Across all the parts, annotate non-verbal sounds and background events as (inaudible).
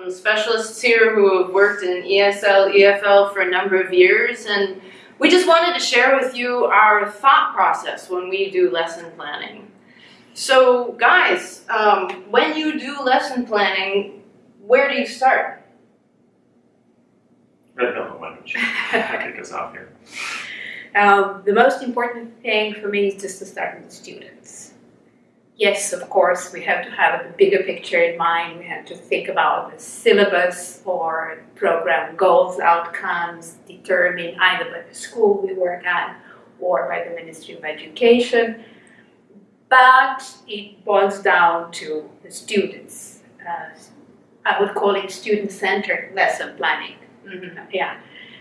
some specialists here who have worked in ESL, EFL for a number of years, and we just wanted to share with you our thought process when we do lesson planning. So, guys, um, when you do lesson planning, where do you start? Red Velvet Language. I kick us off here. Um, (laughs) the most important thing for me is just to start with the students. Yes, of course, we have to have a bigger picture in mind. We have to think about the syllabus or program goals, outcomes determined either by the school we work at or by the Ministry of Education. But it boils down to the students. Uh, I would call it student-centered lesson planning. Yeah.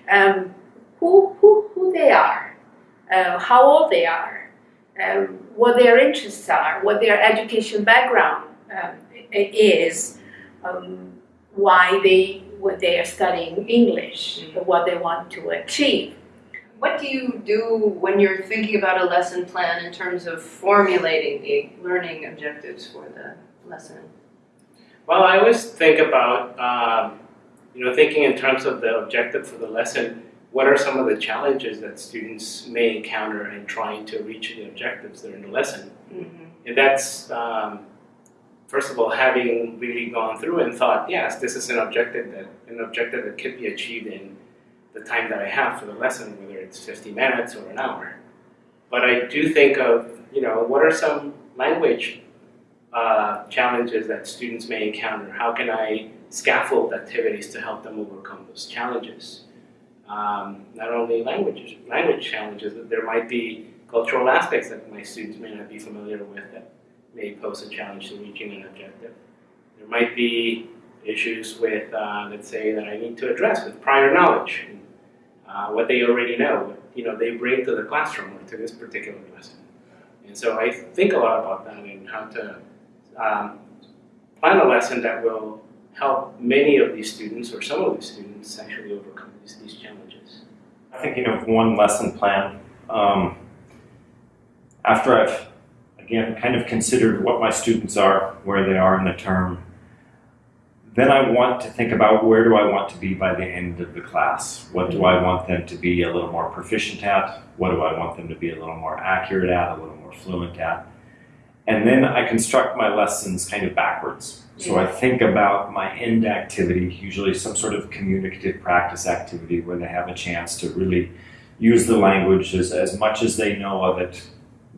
Um, who, who, who they are, uh, how old they are, um, what their interests are, what their education background um, is, um, why they what they are studying English, what they want to achieve. What do you do when you're thinking about a lesson plan in terms of formulating the learning objectives for the lesson? Well, I always think about, um, you know, thinking in terms of the objective for the lesson. What are some of the challenges that students may encounter in trying to reach the objectives that are in the lesson? Mm-hmm. And that's, um, first of all, having really gone through and thought, yes, this is an objective that an objective that could be achieved in the time that I have for the lesson, whether it's 50 minutes or an hour. But I do think of, you know, what are some language uh, challenges that students may encounter? How can I scaffold activities to help them overcome those challenges? Um, not only language language challenges, but there might be cultural aspects that my students may not be familiar with that may pose a challenge to reaching an objective. There might be issues with, uh, let's say, that I need to address with prior knowledge, and, uh, what they already know, you know they bring to the classroom or to this particular lesson. And so I think a lot about that and how to um, plan a lesson that will help many of these students or some of these students actually overcome these, these challenges. I'm thinking of one lesson plan. Um, after I've, again, kind of considered what my students are, where they are in the term, then I want to think about where do I want to be by the end of the class? What do I want them to be a little more proficient at? What do I want them to be a little more accurate at, a little more fluent at? And then I construct my lessons kind of backwards. So I think about my end activity, usually some sort of communicative practice activity where they have a chance to really use the language as, as much as they know of it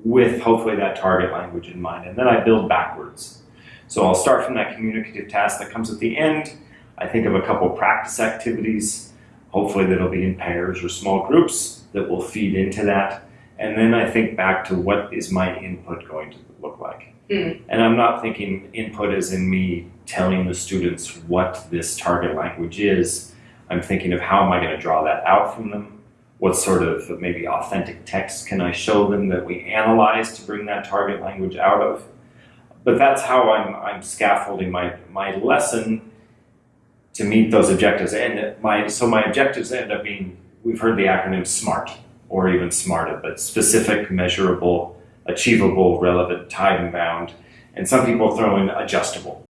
with hopefully that target language in mind. And then I build backwards. So I'll start from that communicative task that comes at the end. I think of a couple practice activities, hopefully that'll be in pairs or small groups that will feed into that. And then I think back to what is my input going to look like. Hmm. And I'm not thinking input as in me telling the students what this target language is. I'm thinking of how am I going to draw that out from them? What sort of maybe authentic text can I show them that we analyze to bring that target language out of? But that's how I'm, I'm scaffolding my, my lesson to meet those objectives. And my, so my objectives end up being, we've heard the acronym SMART or even smarter, but specific, measurable, achievable, relevant, time bound, and some people throw in adjustable.